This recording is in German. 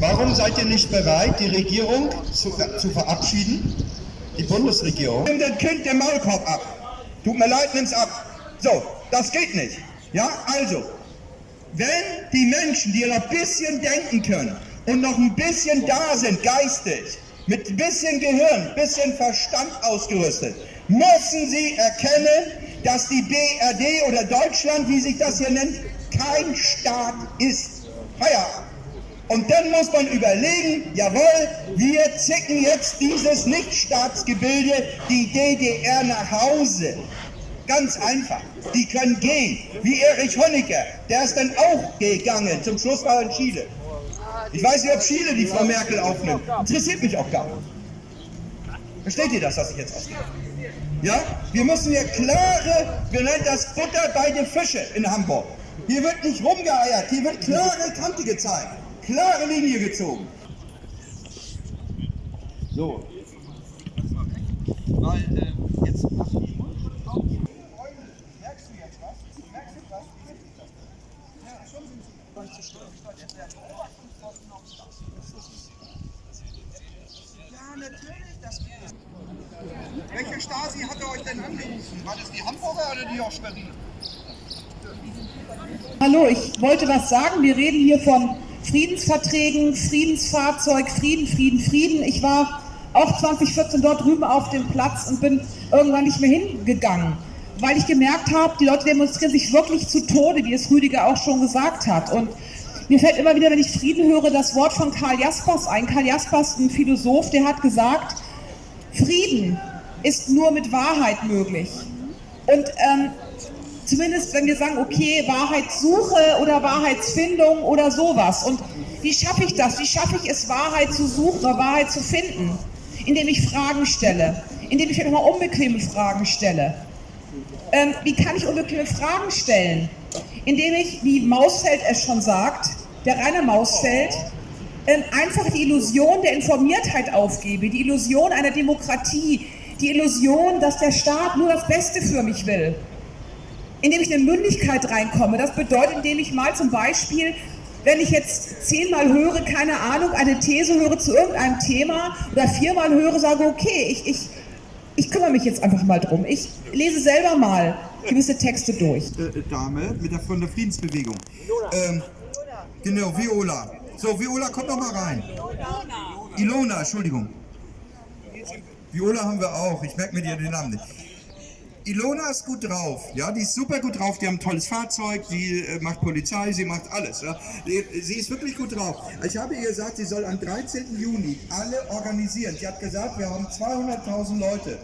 Warum seid ihr nicht bereit, die Regierung zu, zu verabschieden? Die Bundesregierung? Nimm das Kind den Maulkorb ab. Tut mir leid, nimm's ab. So, das geht nicht. Ja, also, wenn die Menschen, die noch ein bisschen denken können und noch ein bisschen da sind, geistig, mit ein bisschen Gehirn, ein bisschen Verstand ausgerüstet, müssen sie erkennen, dass die BRD oder Deutschland, wie sich das hier nennt, kein Staat ist. Feierabend. Und dann muss man überlegen, jawohl, wir zicken jetzt dieses Nichtstaatsgebilde, die DDR nach Hause. Ganz einfach. Die können gehen. Wie Erich Honecker. Der ist dann auch gegangen. Zum Schluss war er in Chile. Ich weiß nicht, ob Chile die Frau Merkel aufnimmt. Interessiert mich auch gar nicht. Versteht ihr das, was ich jetzt ausgehe? Ja? Wir müssen hier klare, wir nennen das Butter bei den Fische in Hamburg. Hier wird nicht rumgeeiert, hier wird klare Kante gezeigt, klare Linie gezogen. So. Weil, äh, jetzt Ja, natürlich, das Welche Stasi hat er euch denn angerufen? War das die Hamburger oder die aus Schwerin? Hallo, ich wollte was sagen. Wir reden hier von Friedensverträgen, Friedensfahrzeug, Frieden, Frieden, Frieden. Ich war auch 2014 dort drüben auf dem Platz und bin irgendwann nicht mehr hingegangen, weil ich gemerkt habe, die Leute demonstrieren sich wirklich zu Tode, wie es Rüdiger auch schon gesagt hat. Und mir fällt immer wieder, wenn ich Frieden höre, das Wort von Karl Jaspers ein. Karl Jaspers, ein Philosoph, der hat gesagt, Frieden ist nur mit Wahrheit möglich. Und ähm, zumindest wenn wir sagen, okay, Wahrheitssuche oder Wahrheitsfindung oder sowas. Und wie schaffe ich das? Wie schaffe ich es, Wahrheit zu suchen oder Wahrheit zu finden? Indem ich Fragen stelle, indem ich nochmal unbequeme Fragen stelle. Ähm, wie kann ich unbequeme Fragen stellen? Indem ich, wie Mausfeld es schon sagt, der Rainer Mausfeld, ähm, einfach die Illusion der Informiertheit aufgebe, die Illusion einer Demokratie, die Illusion, dass der Staat nur das Beste für mich will. Indem ich in Mündigkeit reinkomme. Das bedeutet, indem ich mal zum Beispiel, wenn ich jetzt zehnmal höre, keine Ahnung, eine These höre zu irgendeinem Thema oder viermal höre, sage, okay, ich, ich, ich kümmere mich jetzt einfach mal drum. Ich lese selber mal gewisse Texte durch. Äh, Dame mit der, von der Friedensbewegung. Ähm, genau, Viola. So, Viola, komm doch mal rein. Ilona, Entschuldigung. Viola haben wir auch, ich merke mir den Namen nicht. Ilona ist gut drauf, ja, die ist super gut drauf, die haben ein tolles Fahrzeug, die äh, macht Polizei, sie macht alles, ja. Die, sie ist wirklich gut drauf. Ich habe ihr gesagt, sie soll am 13. Juni alle organisieren. Sie hat gesagt, wir haben 200.000 Leute